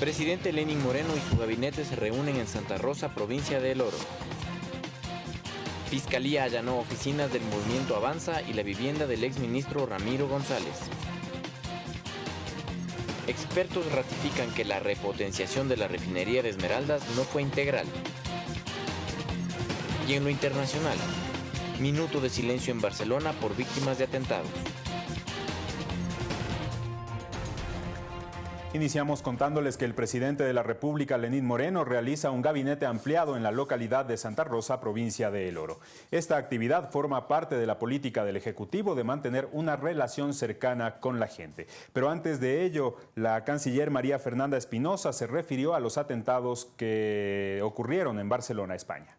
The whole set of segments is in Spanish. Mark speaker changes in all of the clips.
Speaker 1: Presidente Lenin Moreno y su gabinete se reúnen en Santa Rosa, provincia de El Oro. Fiscalía allanó oficinas del Movimiento Avanza y la vivienda del exministro Ramiro González. Expertos ratifican que la repotenciación de la refinería de Esmeraldas no fue integral. Y en lo internacional, minuto de silencio en Barcelona por víctimas de atentados.
Speaker 2: Iniciamos contándoles que el presidente de la República, Lenín Moreno, realiza un gabinete ampliado en la localidad de Santa Rosa, provincia de El Oro. Esta actividad forma parte de la política del Ejecutivo de mantener una relación cercana con la gente. Pero antes de ello, la canciller María Fernanda Espinosa se refirió a los atentados que ocurrieron en Barcelona, España.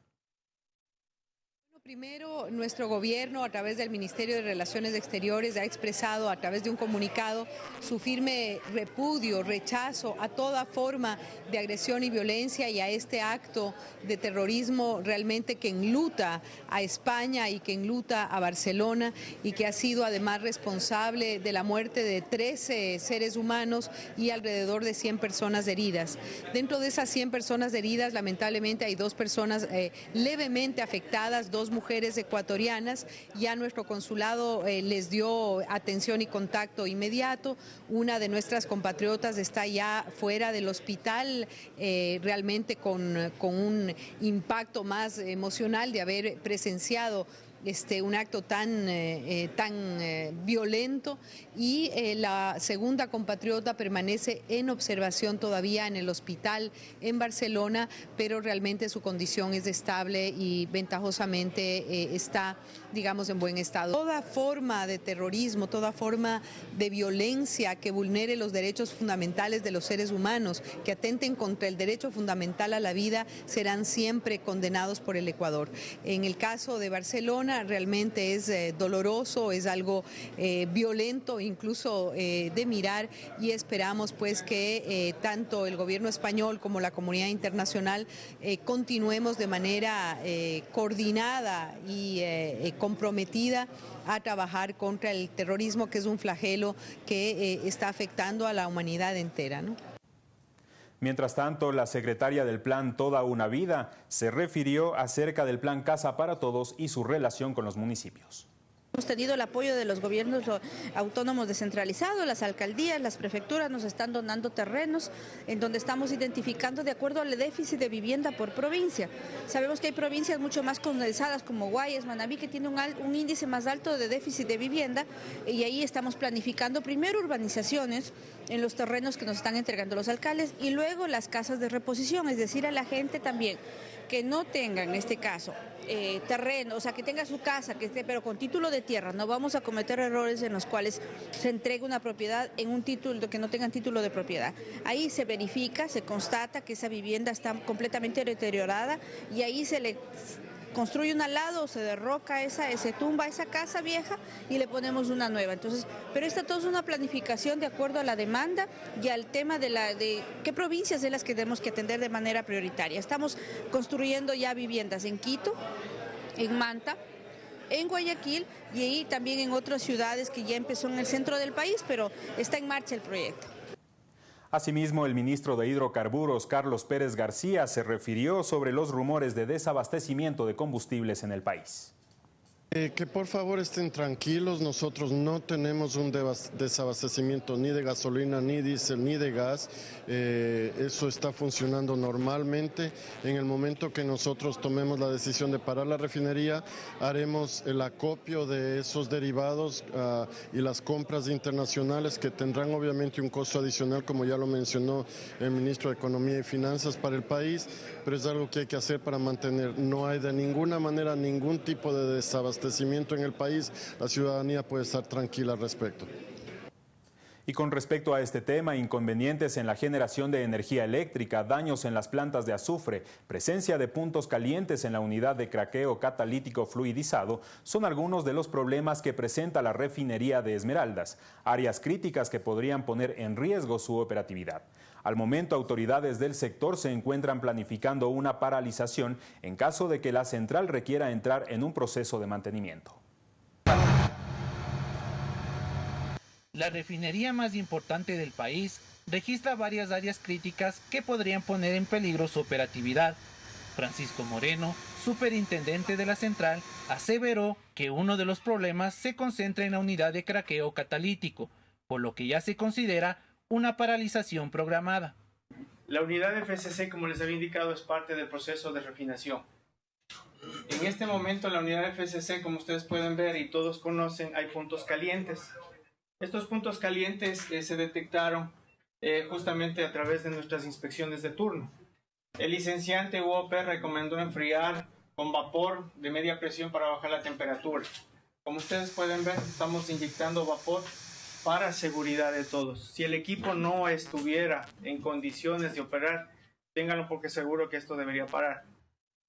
Speaker 3: Primero, nuestro gobierno a través del Ministerio de Relaciones Exteriores ha expresado a través de un comunicado su firme repudio, rechazo a toda forma de agresión y violencia y a este acto de terrorismo realmente que enluta a España y que enluta a Barcelona y que ha sido además responsable de la muerte de 13 seres humanos y alrededor de 100 personas heridas. Dentro de esas 100 personas heridas, lamentablemente hay dos personas eh, levemente afectadas, dos mujeres ecuatorianas. Ya nuestro consulado eh, les dio atención y contacto inmediato. Una de nuestras compatriotas está ya fuera del hospital, eh, realmente con, con un impacto más emocional de haber presenciado este, un acto tan, eh, eh, tan eh, violento y la segunda compatriota permanece en observación todavía en el hospital en Barcelona, pero realmente su condición es estable y ventajosamente está, digamos, en buen estado. Toda forma de terrorismo, toda forma de violencia que vulnere los derechos fundamentales de los seres humanos, que atenten contra el derecho fundamental a la vida, serán siempre condenados por el Ecuador. En el caso de Barcelona, realmente es eh, doloroso, es algo eh, violento incluso eh, de mirar y esperamos pues que tanto el gobierno español como la comunidad internacional continuemos de manera coordinada y comprometida a trabajar contra el terrorismo que es un flagelo que está afectando a la humanidad entera.
Speaker 2: Mientras tanto, la secretaria del plan Toda una Vida se refirió acerca del plan Casa para Todos y su relación con los municipios.
Speaker 4: Hemos tenido el apoyo de los gobiernos autónomos descentralizados, las alcaldías, las prefecturas nos están donando terrenos en donde estamos identificando de acuerdo al déficit de vivienda por provincia. Sabemos que hay provincias mucho más condensadas como Guayas, Manabí, que tiene un, un índice más alto de déficit de vivienda y ahí estamos planificando primero urbanizaciones en los terrenos que nos están entregando los alcaldes y luego las casas de reposición, es decir, a la gente también que no tenga en este caso eh, terreno, o sea, que tenga su casa, que esté, pero con título de tierra. No vamos a cometer errores en los cuales se entregue una propiedad en un título que no tengan título de propiedad. Ahí se verifica, se constata que esa vivienda está completamente deteriorada y ahí se le construye un al lado, se derroca esa, se tumba esa casa vieja y le ponemos una nueva. Entonces, pero esta todo es una planificación de acuerdo a la demanda y al tema de la de qué provincias es las que tenemos que atender de manera prioritaria. Estamos construyendo ya viviendas en Quito, en Manta, en Guayaquil y ahí también en otras ciudades que ya empezó en el centro del país, pero está en marcha el proyecto.
Speaker 2: Asimismo, el ministro de Hidrocarburos, Carlos Pérez García, se refirió sobre los rumores de desabastecimiento de combustibles en el país.
Speaker 5: Eh, que por favor estén tranquilos, nosotros no tenemos un desabastecimiento ni de gasolina, ni diésel, ni de gas. Eh, eso está funcionando normalmente. En el momento que nosotros tomemos la decisión de parar la refinería, haremos el acopio de esos derivados ah, y las compras internacionales que tendrán obviamente un costo adicional, como ya lo mencionó el ministro de Economía y Finanzas para el país, pero es algo que hay que hacer para mantener. No hay de ninguna manera ningún tipo de desabastecimiento en el país, la ciudadanía puede estar tranquila al respecto.
Speaker 2: Y con respecto a este tema, inconvenientes en la generación de energía eléctrica, daños en las plantas de azufre, presencia de puntos calientes en la unidad de craqueo catalítico fluidizado, son algunos de los problemas que presenta la refinería de Esmeraldas, áreas críticas que podrían poner en riesgo su operatividad. Al momento, autoridades del sector se encuentran planificando una paralización en caso de que la central requiera entrar en un proceso de mantenimiento.
Speaker 6: La refinería más importante del país registra varias áreas críticas que podrían poner en peligro su operatividad. Francisco Moreno, superintendente de la central, aseveró que uno de los problemas se concentra en la unidad de craqueo catalítico, por lo que ya se considera una paralización programada.
Speaker 7: La unidad de FCC, como les había indicado, es parte del proceso de refinación. En este momento, la unidad FCC, como ustedes pueden ver y todos conocen, hay puntos calientes. Estos puntos calientes eh, se detectaron eh, justamente a través de nuestras inspecciones de turno. El licenciante UOP recomendó enfriar con vapor de media presión para bajar la temperatura. Como ustedes pueden ver, estamos inyectando vapor para seguridad de todos. Si el equipo no estuviera en condiciones de operar, ténganlo porque seguro que esto debería parar.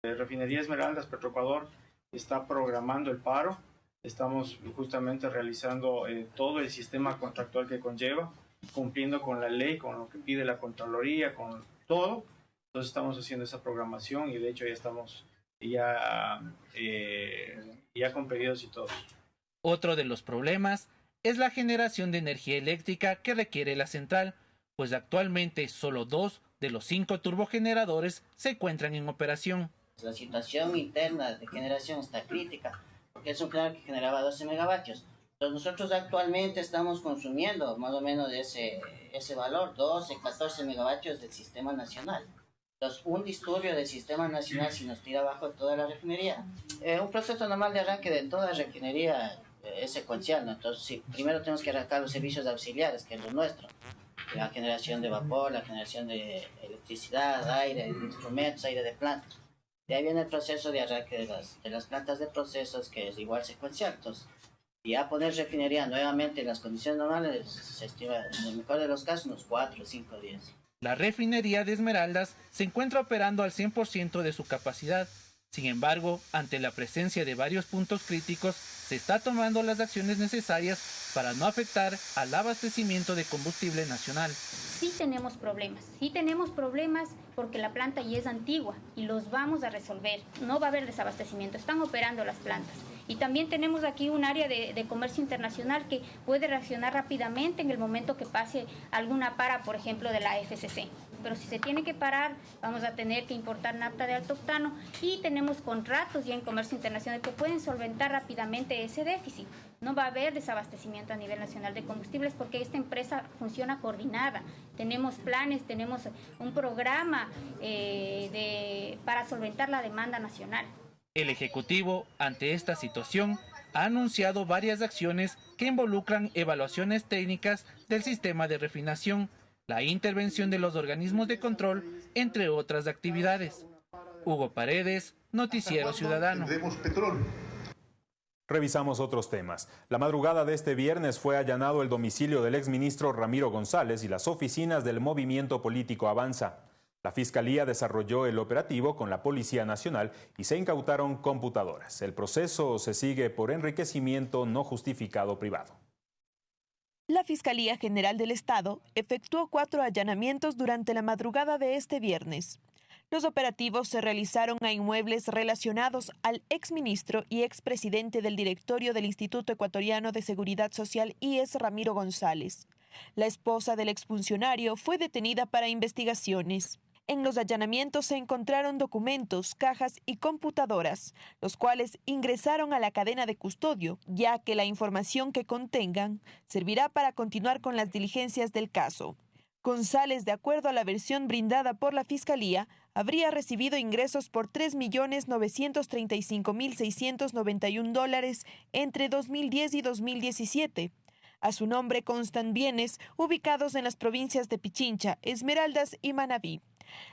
Speaker 7: Eh, Refinería Esmeraldas, Petroecuador, está programando el paro. Estamos justamente realizando eh, todo el sistema contractual que conlleva, cumpliendo con la ley, con lo que pide la Contraloría, con todo. Entonces estamos haciendo esa programación y de hecho ya estamos ya, eh, ya con pedidos y todo.
Speaker 6: Otro de los problemas es la generación de energía eléctrica que requiere la central, pues actualmente solo dos de los cinco turbogeneradores se encuentran en operación.
Speaker 8: La situación interna de generación está crítica, porque es un generador que generaba 12 megavatios. Entonces nosotros actualmente estamos consumiendo más o menos ese, ese valor, 12, 14 megavatios del sistema nacional. Entonces, un disturbio del sistema nacional si nos tira abajo toda la refinería. Eh, un proceso normal de arranque de toda refinería es secuencial, ¿no? Entonces, sí, primero tenemos que arrancar los servicios auxiliares, que es lo nuestro. La generación de vapor, la generación de electricidad, aire, instrumentos, aire de plantas. De ahí viene el proceso de arranque de las, de las plantas de procesos, que es igual secuencial. Entonces, ya poner refinería nuevamente en las condiciones normales, se estima, en el mejor de los casos, unos 4 o 5 días.
Speaker 6: La refinería de Esmeraldas se encuentra operando al 100% de su capacidad. Sin embargo, ante la presencia de varios puntos críticos, se está tomando las acciones necesarias para no afectar al abastecimiento de combustible nacional.
Speaker 9: Sí tenemos problemas, sí tenemos problemas porque la planta ya es antigua y los vamos a resolver. No va a haber desabastecimiento, están operando las plantas. Y también tenemos aquí un área de, de, comercio internacional que puede reaccionar rápidamente en el momento que pase alguna para, por ejemplo, de la FCC. Pero si se tiene que parar, vamos a tener que importar nafta de alto octano y tenemos contratos ya en comercio internacional que pueden solventar rápidamente ese déficit. No va a haber desabastecimiento a nivel nacional de combustibles porque esta empresa funciona coordinada. Tenemos planes, tenemos un programa eh, de, para solventar la demanda nacional.
Speaker 6: El Ejecutivo, ante esta situación, ha anunciado varias acciones que involucran evaluaciones técnicas del sistema de refinación, la intervención de los organismos de control, entre otras actividades. Hugo Paredes, Noticiero Ciudadano.
Speaker 2: Revisamos otros temas. La madrugada de este viernes fue allanado el domicilio del exministro Ramiro González y las oficinas del movimiento político Avanza. La Fiscalía desarrolló el operativo con la Policía Nacional y se incautaron computadoras. El proceso se sigue por enriquecimiento no justificado privado.
Speaker 10: La Fiscalía General del Estado efectuó cuatro allanamientos durante la madrugada de este viernes. Los operativos se realizaron a inmuebles relacionados al exministro y expresidente del directorio del Instituto Ecuatoriano de Seguridad Social IES Ramiro González. La esposa del exfuncionario fue detenida para investigaciones. En los allanamientos se encontraron documentos, cajas y computadoras, los cuales ingresaron a la cadena de custodio, ya que la información que contengan servirá para continuar con las diligencias del caso. González, de acuerdo a la versión brindada por la Fiscalía, habría recibido ingresos por 3.935.691 dólares entre 2010 y 2017. A su nombre constan bienes ubicados en las provincias de Pichincha, Esmeraldas y Manabí.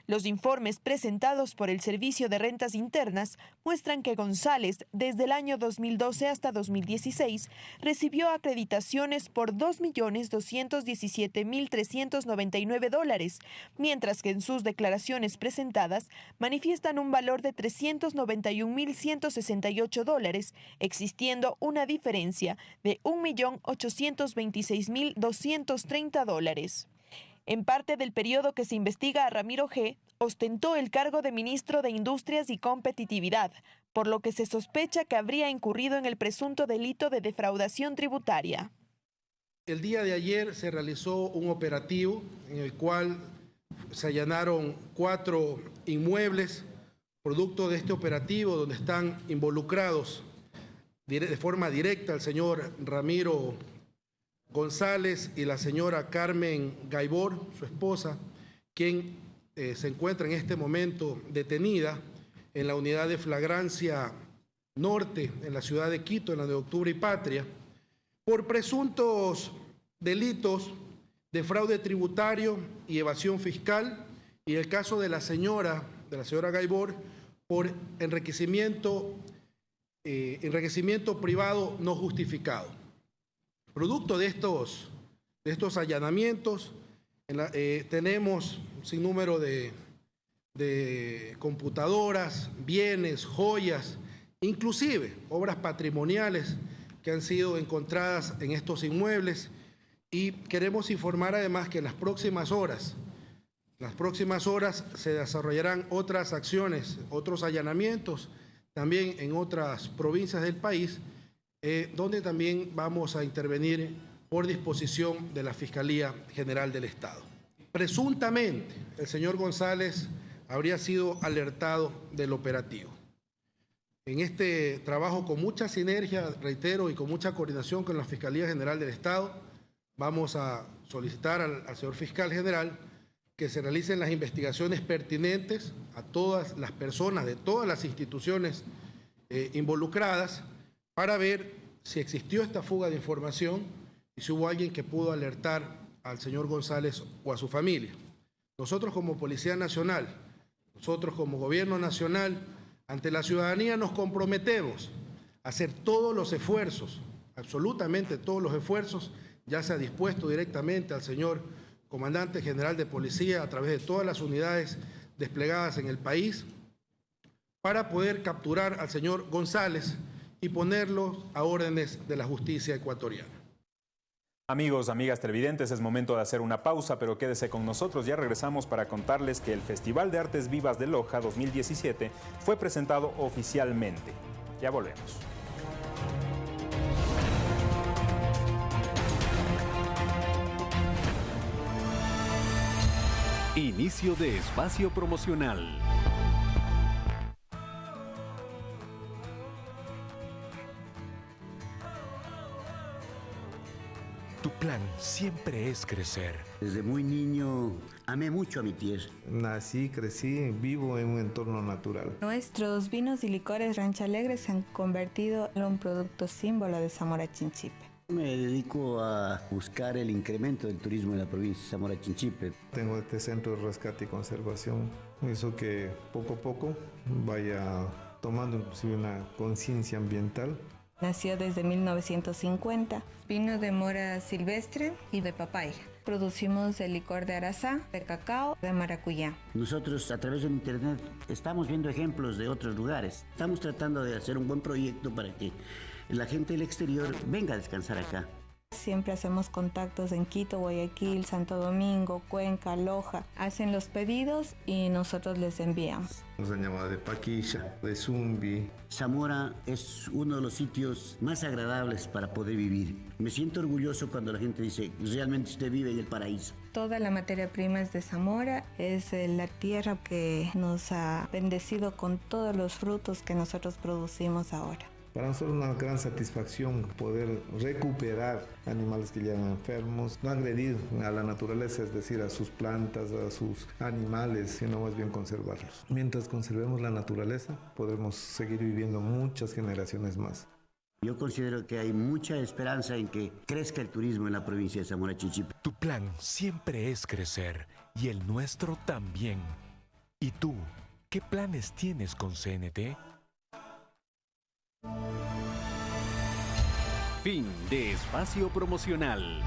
Speaker 10: Los informes presentados por el Servicio de Rentas Internas muestran que González, desde el año 2012 hasta 2016, recibió acreditaciones por 2.217.399 dólares, mientras que en sus declaraciones presentadas manifiestan un valor de 391.168 dólares, existiendo una diferencia de 1.826.230 dólares. En parte del periodo que se investiga a Ramiro G., ostentó el cargo de ministro de Industrias y Competitividad, por lo que se sospecha que habría incurrido en el presunto delito de defraudación tributaria.
Speaker 11: El día de ayer se realizó un operativo en el cual se allanaron cuatro inmuebles, producto de este operativo donde están involucrados de forma directa el señor Ramiro González y la señora Carmen Gaibor, su esposa, quien eh, se encuentra en este momento detenida en la unidad de flagrancia norte en la ciudad de Quito, en la de Octubre y Patria, por presuntos delitos de fraude tributario y evasión fiscal, y el caso de la señora, de la señora Gaibor, por enriquecimiento, eh, enriquecimiento privado no justificado. Producto de estos, de estos allanamientos, eh, tenemos un sinnúmero de, de computadoras, bienes, joyas, inclusive obras patrimoniales que han sido encontradas en estos inmuebles. Y queremos informar además que en las próximas horas, las próximas horas se desarrollarán otras acciones, otros allanamientos también en otras provincias del país, eh, donde también vamos a intervenir por disposición de la Fiscalía General del Estado. Presuntamente, el señor González habría sido alertado del operativo en este trabajo con mucha sinergia, reitero, y con mucha coordinación con la Fiscalía General del Estado, vamos a solicitar al, señor fiscal general que se realicen las investigaciones pertinentes a todas las personas de todas las instituciones eh, involucradas para ver si existió esta fuga de información y si hubo alguien que pudo alertar al señor González o a su familia. Nosotros como Policía Nacional, nosotros como Gobierno Nacional, ante la ciudadanía nos comprometemos a hacer todos los esfuerzos, absolutamente todos los esfuerzos, ya se ha dispuesto directamente al señor comandante general de policía a través de todas las unidades desplegadas en el país, para poder capturar al señor González y ponerlo a órdenes de la justicia ecuatoriana.
Speaker 2: Amigos, amigas televidentes, es momento de hacer una pausa, pero quédese con nosotros. Ya regresamos para contarles que el Festival de Artes Vivas de Loja 2017 fue presentado oficialmente. Ya volvemos.
Speaker 12: Inicio de espacio promocional. Siempre es crecer.
Speaker 13: Desde muy niño amé mucho a mi tierra.
Speaker 14: Nací, crecí, vivo en un entorno natural.
Speaker 15: Nuestros vinos y licores Rancha Alegre se han convertido en un producto símbolo de Zamora Chinchipe.
Speaker 13: Me dedico a buscar el incremento del turismo en la provincia de Zamora Chinchipe.
Speaker 14: Tengo este centro de rescate y conservación. Eso que poco a poco vaya tomando inclusive una conciencia ambiental
Speaker 15: Nació desde 1950. Vino de mora silvestre y de papaya. Producimos el licor de arazá, de cacao, de maracuyá.
Speaker 13: Nosotros a través de internet estamos viendo ejemplos de otros lugares. Estamos tratando de hacer un buen proyecto para que la gente del exterior venga a descansar acá.
Speaker 15: Siempre hacemos contactos en Quito, Guayaquil, Santo Domingo, Cuenca, Loja. Hacen los pedidos y nosotros les enviamos.
Speaker 14: Nos han llamado de Paquilla, de Zumbi.
Speaker 13: Zamora es uno de los sitios más agradables para poder vivir. Me siento orgulloso cuando la gente dice, realmente usted vive en el paraíso.
Speaker 15: Toda la materia prima es de Zamora, es eh, la tierra que nos ha bendecido con todos los frutos que nosotros producimos ahora.
Speaker 14: Para nosotros es una gran satisfacción poder recuperar animales que llegan enfermos, no agredir a la naturaleza, es decir, a sus plantas, a sus animales, sino más bien conservarlos. Mientras conservemos la naturaleza, podremos seguir viviendo muchas generaciones más.
Speaker 13: Yo considero que hay mucha esperanza en que crezca el turismo en la provincia de Zamora Chinchipe.
Speaker 12: Tu plan siempre es crecer y el nuestro también. ¿Y tú, qué planes tienes con CNT? Fin de espacio promocional.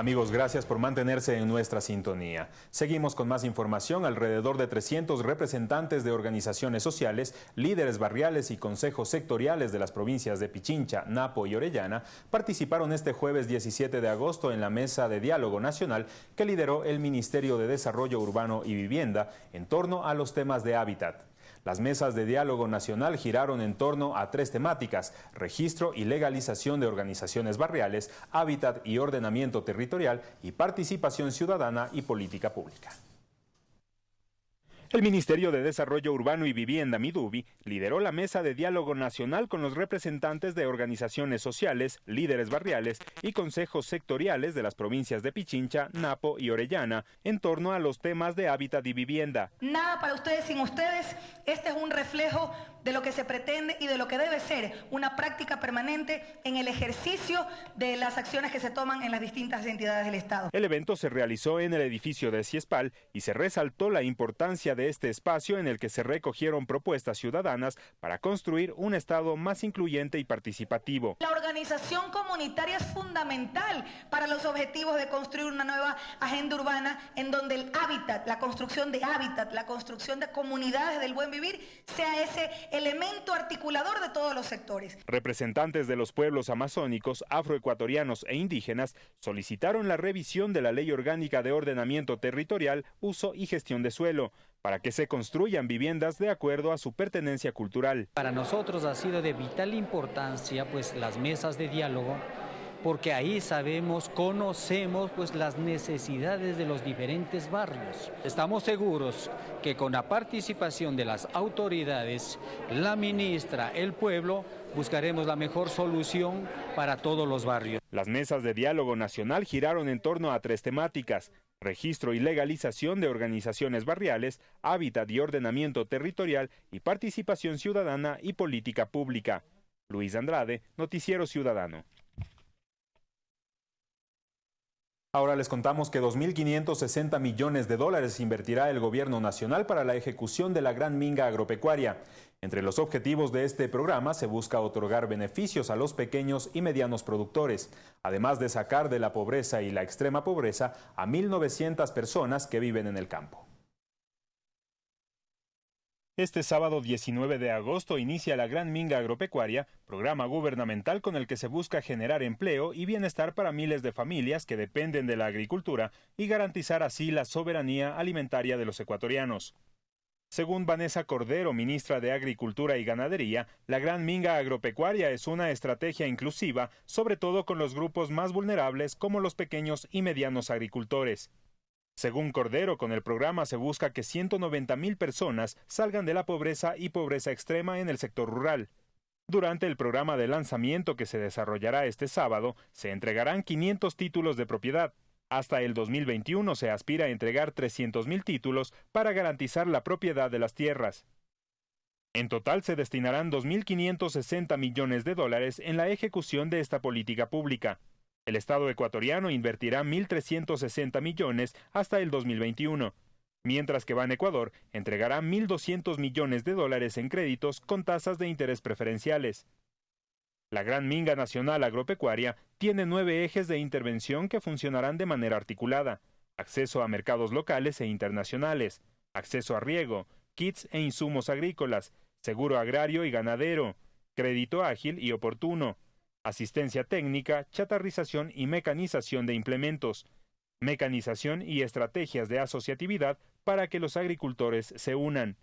Speaker 2: Amigos, gracias por mantenerse en nuestra sintonía. Seguimos con más información. Alrededor de 300 representantes de organizaciones sociales, líderes barriales y consejos sectoriales de las provincias de Pichincha, Napo y Orellana participaron este jueves 17 de agosto en la mesa de diálogo nacional que lideró el Ministerio de Desarrollo Urbano y Vivienda en torno a los temas de hábitat. Las mesas de diálogo nacional giraron en torno a tres temáticas, registro y legalización de organizaciones barriales, hábitat y ordenamiento territorial y participación ciudadana y política pública. El Ministerio de Desarrollo Urbano y Vivienda, Midubi, lideró la mesa de diálogo nacional con los representantes de organizaciones sociales, líderes barriales y consejos sectoriales de las provincias de Pichincha, Napo y Orellana en torno a los temas de hábitat y vivienda.
Speaker 16: Nada para ustedes sin ustedes. Este es un reflejo de lo que se pretende y de lo que debe ser una práctica permanente en el ejercicio de las acciones que se toman en las distintas entidades del Estado.
Speaker 2: El evento se realizó en el edificio de Ciespal y se resaltó la importancia de este espacio en el que se recogieron propuestas ciudadanas para construir un Estado más incluyente y participativo.
Speaker 16: La organización comunitaria es fundamental para los objetivos de construir una nueva agenda urbana en donde el hábitat, la construcción de hábitat, la construcción de comunidades del buen vivir sea ese elemento articulador de todos los sectores.
Speaker 2: Representantes de los pueblos amazónicos, afroecuatorianos e indígenas solicitaron la revisión de la Ley Orgánica de Ordenamiento Territorial, Uso y Gestión de Suelo para que se construyan viviendas de acuerdo a su pertenencia cultural.
Speaker 17: Para nosotros ha sido de vital importancia pues las mesas de diálogo porque ahí sabemos, conocemos pues las necesidades de los diferentes barrios. Estamos seguros que con la participación de las autoridades, la ministra, el pueblo, buscaremos la mejor solución para todos los barrios.
Speaker 2: Las mesas de diálogo nacional giraron en torno a tres temáticas, registro y legalización de organizaciones barriales, hábitat y ordenamiento territorial y participación ciudadana y política pública. Luis Andrade, Noticiero Ciudadano. Ahora les contamos que 2.560 millones de dólares invertirá el gobierno nacional para la ejecución de la Gran Minga Agropecuaria. Entre los objetivos de este programa se busca otorgar beneficios a los pequeños y medianos productores, además de sacar de la pobreza y la extrema pobreza a 1.900 personas que viven en el campo. Este sábado 19 de agosto inicia la Gran Minga Agropecuaria, programa gubernamental con el que se busca generar empleo y bienestar para miles de familias que dependen de la agricultura y garantizar así la soberanía alimentaria de los ecuatorianos. Según Vanessa Cordero, ministra de Agricultura y Ganadería, la Gran Minga Agropecuaria es una estrategia inclusiva, sobre todo con los grupos más vulnerables como los pequeños y medianos agricultores. Según Cordero, con el programa se busca que 190 mil personas salgan de la pobreza y pobreza extrema en el sector rural. Durante el programa de lanzamiento que se desarrollará este sábado, se entregarán 500 títulos de propiedad. Hasta el 2021 se aspira a entregar 300 mil títulos para garantizar la propiedad de las tierras. En total se destinarán 2.560 millones de dólares en la ejecución de esta política pública. El Estado ecuatoriano invertirá 1.360 millones hasta el 2021, mientras que Ban Ecuador entregará 1.200 millones de dólares en créditos con tasas de interés preferenciales. La Gran Minga Nacional Agropecuaria tiene nueve ejes de intervención que funcionarán de manera articulada. Acceso a mercados locales e internacionales, acceso a riego, kits e insumos agrícolas, seguro agrario y ganadero, crédito ágil y oportuno, asistencia técnica, chatarrización y mecanización de implementos, mecanización y estrategias de asociatividad para que los agricultores se unan.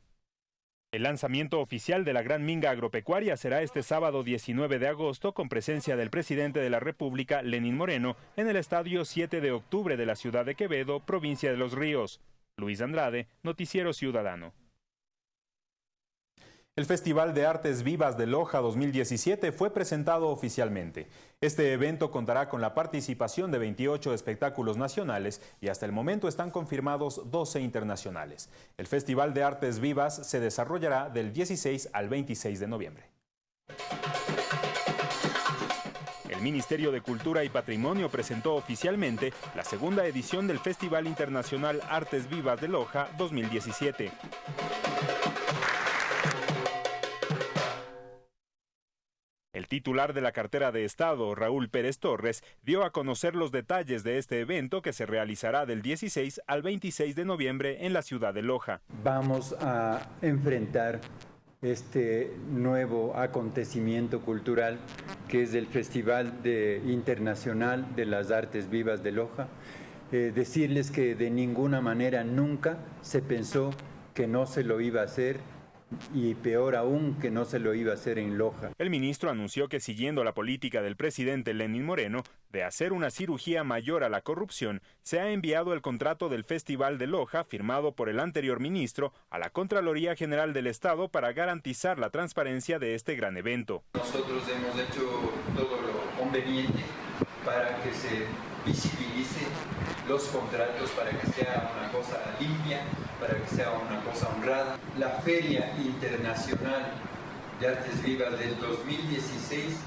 Speaker 2: El lanzamiento oficial de la Gran Minga Agropecuaria será este sábado 19 de agosto con presencia del presidente de la República, Lenín Moreno, en el estadio 7 de octubre de la ciudad de Quevedo, provincia de Los Ríos. Luis Andrade, Noticiero Ciudadano. El Festival de Artes Vivas de Loja 2017 fue presentado oficialmente. Este evento contará con la participación de 28 espectáculos nacionales y hasta el momento están confirmados 12 internacionales. El Festival de Artes Vivas se desarrollará del 16 al 26 de noviembre. El Ministerio de Cultura y Patrimonio presentó oficialmente la segunda edición del Festival Internacional Artes Vivas de Loja 2017. El titular de la cartera de Estado, Raúl Pérez Torres, dio a conocer los detalles de este evento que se realizará del 16 al 26 de noviembre en la ciudad de Loja.
Speaker 18: Vamos a enfrentar este nuevo acontecimiento cultural que es el Festival Internacional de las Artes Vivas de Loja. Eh, decirles que de ninguna manera nunca se pensó que no se lo iba a hacer y peor aún que no se lo iba a hacer en Loja.
Speaker 2: El ministro anunció que siguiendo la política del presidente Lenín Moreno de hacer una cirugía mayor a la corrupción, se ha enviado el contrato del Festival de Loja firmado por el anterior ministro a la Contraloría General del Estado para garantizar la transparencia de este gran evento.
Speaker 18: Nosotros hemos hecho todo lo conveniente para que se visibilice los contratos para que sea una cosa limpia, para que sea una cosa honrada. La Feria Internacional de Artes Vivas del 2016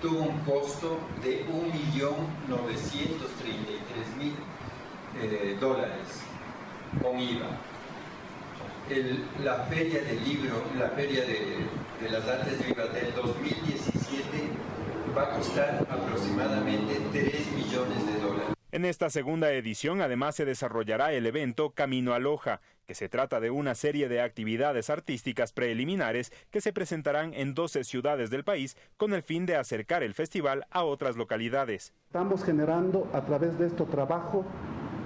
Speaker 18: tuvo un costo de 1.933.000 eh, dólares con IVA. la Feria del Libro, la Feria de, de las Artes Vivas del 2017 va a costar aproximadamente 3 millones de.
Speaker 2: En esta segunda edición además se desarrollará el evento Camino a Loja, que se trata de una serie de actividades artísticas preliminares que se presentarán en 12 ciudades del país con el fin de acercar el festival a otras localidades.
Speaker 19: Estamos generando a través de este trabajo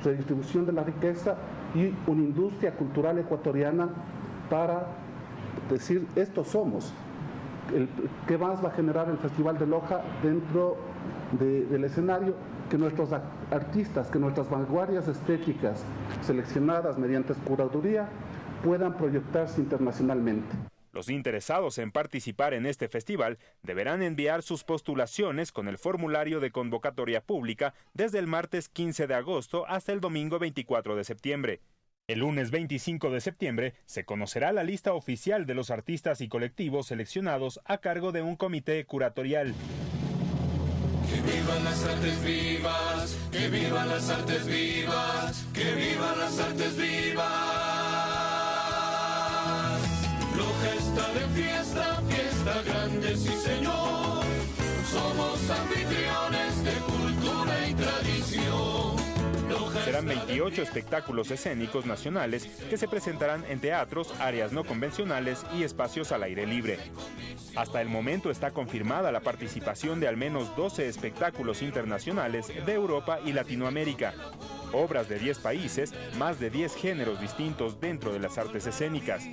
Speaker 19: redistribución de la riqueza y una industria cultural ecuatoriana para decir esto somos. ¿Qué más va a generar el Festival de Loja dentro del escenario? Que nuestros artistas, que nuestras vanguardias estéticas seleccionadas mediante curaduría puedan proyectarse internacionalmente.
Speaker 2: Los interesados en participar en este festival deberán enviar sus postulaciones con el formulario de convocatoria pública desde el martes 15 de agosto hasta el domingo 24 de septiembre. El lunes 25 de septiembre se conocerá la lista oficial de los artistas y colectivos seleccionados a cargo de un comité curatorial.
Speaker 20: Que vivan las artes vivas, que vivan las artes vivas, que vivan las artes vivas. Loja está de fiesta, fiesta grande, sí señor. Somos anfitriones
Speaker 2: Serán 28 espectáculos escénicos nacionales que se presentarán en teatros, áreas no convencionales y espacios al aire libre. Hasta el momento está confirmada la participación de al menos 12 espectáculos internacionales de Europa y Latinoamérica. Obras de 10 países, más de 10 géneros distintos dentro de las artes escénicas.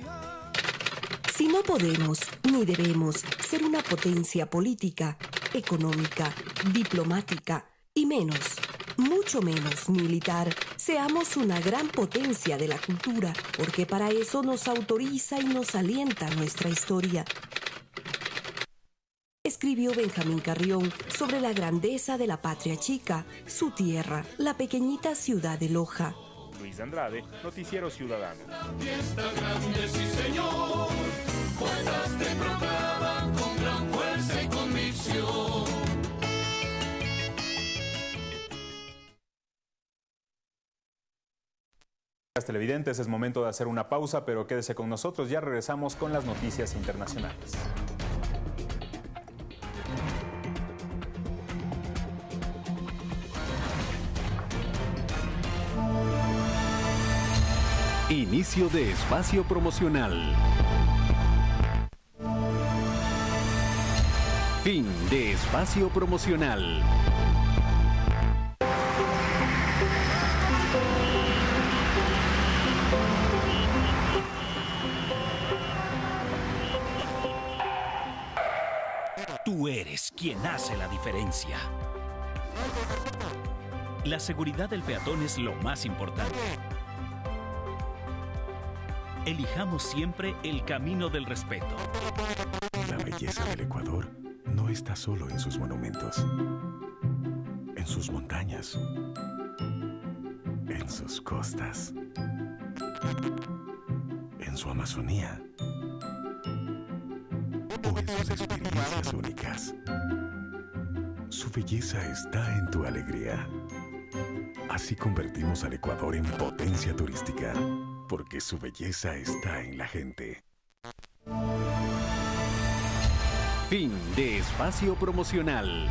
Speaker 21: Si no podemos ni debemos ser una potencia política, económica, diplomática y menos mucho menos militar, seamos una gran potencia de la cultura, porque para eso nos autoriza y nos alienta nuestra historia. Escribió Benjamín Carrión sobre la grandeza de la patria chica, su tierra, la pequeñita ciudad de Loja.
Speaker 2: Luis Andrade, Noticiero Ciudadano. Televidentes, es momento de hacer una pausa, pero quédese con nosotros, ya regresamos con las noticias internacionales.
Speaker 12: Inicio de espacio promocional. Fin de espacio promocional.
Speaker 22: Tú eres quien hace la diferencia. La seguridad del peatón es lo más importante. Elijamos siempre el camino del respeto.
Speaker 12: La belleza del Ecuador no está solo en sus monumentos, en sus montañas, en sus costas, en su Amazonía sus experiencias únicas. Su belleza está en tu alegría. Así convertimos al Ecuador en potencia turística, porque su belleza está en la gente. Fin de espacio promocional.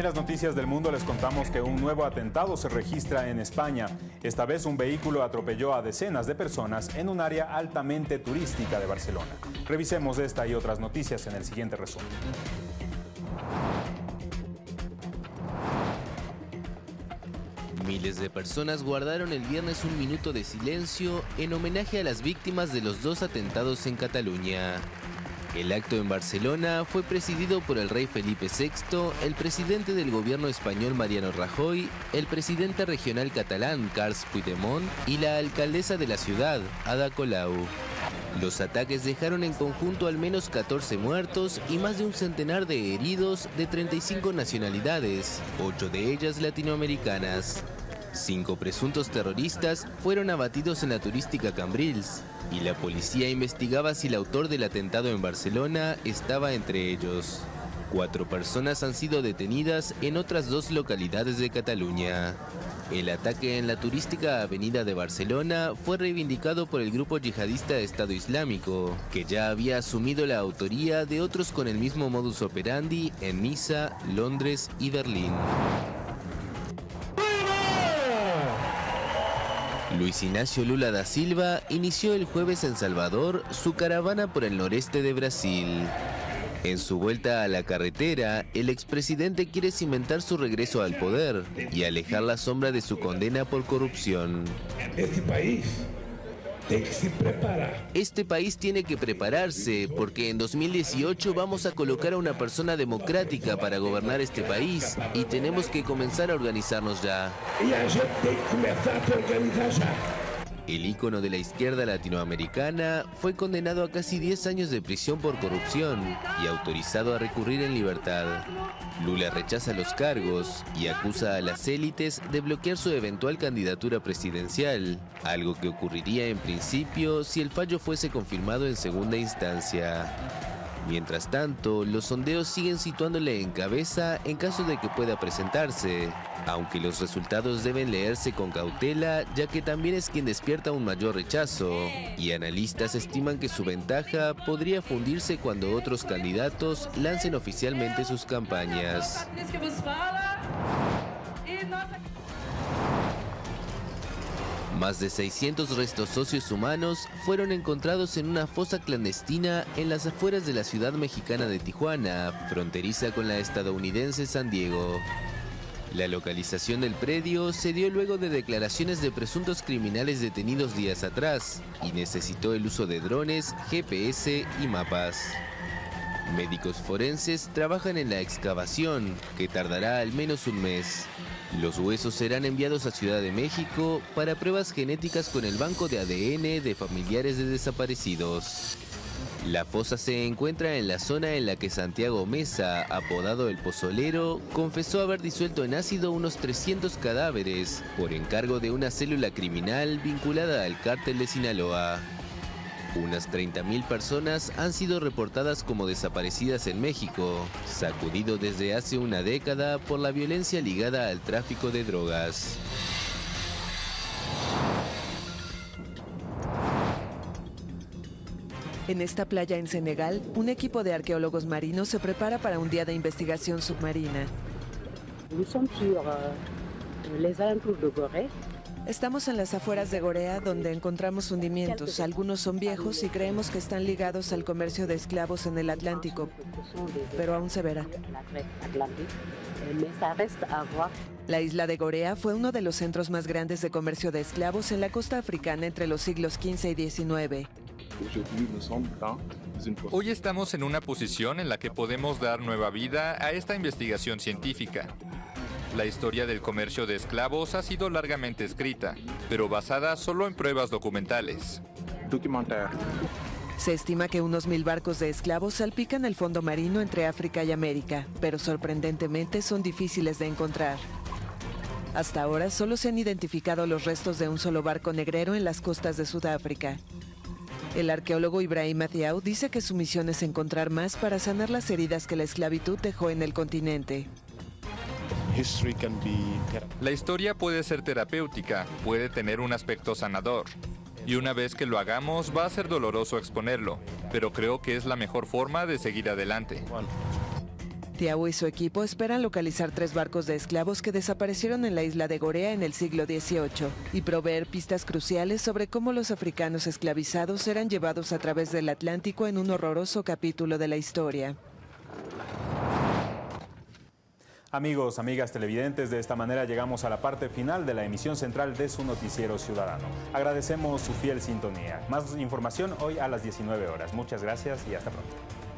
Speaker 2: En las noticias del mundo les contamos que un nuevo atentado se registra en España. Esta vez un vehículo atropelló a decenas de personas en un área altamente turística de Barcelona. Revisemos esta y otras noticias en el siguiente resumen.
Speaker 23: Miles de personas guardaron el viernes un minuto de silencio en homenaje a las víctimas de los dos atentados en Cataluña. El acto en Barcelona fue presidido por el rey Felipe VI, el presidente del gobierno español Mariano Rajoy, el presidente regional catalán Carles Puigdemont y la alcaldesa de la ciudad, Ada Colau. Los ataques dejaron en conjunto al menos 14 muertos y más de un centenar de heridos de 35 nacionalidades, ocho de ellas latinoamericanas. Cinco presuntos terroristas fueron abatidos en la turística Cambrils y la policía investigaba si el autor del atentado en Barcelona estaba entre ellos. Cuatro personas han sido detenidas en otras dos localidades de Cataluña. El ataque en la turística avenida de Barcelona fue reivindicado por el grupo yihadista Estado Islámico, que ya había asumido la autoría de otros con el mismo modus operandi en Niza, Londres y Berlín. Luis Ignacio Lula da Silva inició el jueves en Salvador su caravana por el noreste de Brasil. En su vuelta a la carretera, el expresidente quiere cimentar su regreso al poder y alejar la sombra de su condena por corrupción.
Speaker 24: Este país
Speaker 23: este país tiene que prepararse porque en 2018 vamos a colocar a una persona democrática para gobernar este país y tenemos que comenzar a organizarnos ya. El ícono de la izquierda latinoamericana fue condenado a casi 10 años de prisión por corrupción y autorizado a recurrir en libertad. Lula rechaza los cargos y acusa a las élites de bloquear su eventual candidatura presidencial, algo que ocurriría en principio si el fallo fuese confirmado en segunda instancia. Mientras tanto, los sondeos siguen situándole en cabeza en caso de que pueda presentarse, aunque los resultados deben leerse con cautela ya que también es quien despierta un mayor rechazo, y analistas estiman que su ventaja podría fundirse cuando otros candidatos lancen oficialmente sus campañas. Más de 600 restos socios humanos fueron encontrados en una fosa clandestina en las afueras de la ciudad mexicana de Tijuana, fronteriza con la estadounidense San Diego. La localización del predio se dio luego de declaraciones de presuntos criminales detenidos días atrás y necesitó el uso de drones, GPS y mapas. Médicos forenses trabajan en la excavación, que tardará al menos un mes. Los huesos serán enviados a Ciudad de México para pruebas genéticas con el banco de ADN de familiares de desaparecidos. La fosa se encuentra en la zona en la que Santiago Mesa, apodado el Pozolero, confesó haber disuelto en ácido unos 300 cadáveres por encargo de una célula criminal vinculada al cártel de Sinaloa. Unas 30.000 personas han sido reportadas como desaparecidas en México, sacudido desde hace una década por la violencia ligada al tráfico de drogas.
Speaker 25: En esta playa en Senegal, un equipo de arqueólogos marinos se prepara para un día de investigación submarina. Estamos en las afueras de Gorea donde encontramos hundimientos. Algunos son viejos y creemos que están ligados al comercio de esclavos en el Atlántico, pero aún se verá. La isla de Gorea fue uno de los centros más grandes de comercio de esclavos en la costa africana entre los siglos XV y XIX.
Speaker 26: Hoy estamos en una posición en la que podemos dar nueva vida a esta investigación científica. La historia del comercio de esclavos ha sido largamente escrita, pero basada solo en pruebas documentales.
Speaker 25: Se estima que unos mil barcos de esclavos salpican el fondo marino entre África y América, pero sorprendentemente son difíciles de encontrar. Hasta ahora solo se han identificado los restos de un solo barco negrero en las costas de Sudáfrica. El arqueólogo Ibrahim Athiau dice que su misión es encontrar más para sanar las heridas que la esclavitud dejó en el continente.
Speaker 26: La historia puede ser terapéutica, puede tener un aspecto sanador. Y una vez que lo hagamos va a ser doloroso exponerlo, pero creo que es la mejor forma de seguir adelante.
Speaker 25: Tiago y su equipo esperan localizar tres barcos de esclavos que desaparecieron en la isla de Gorea en el siglo XVIII y proveer pistas cruciales sobre cómo los africanos esclavizados eran llevados a través del Atlántico en un horroroso capítulo de la historia.
Speaker 2: Amigos, amigas televidentes, de esta manera llegamos a la parte final de la emisión central de su noticiero ciudadano. Agradecemos su fiel sintonía. Más información hoy a las 19 horas. Muchas gracias y hasta pronto.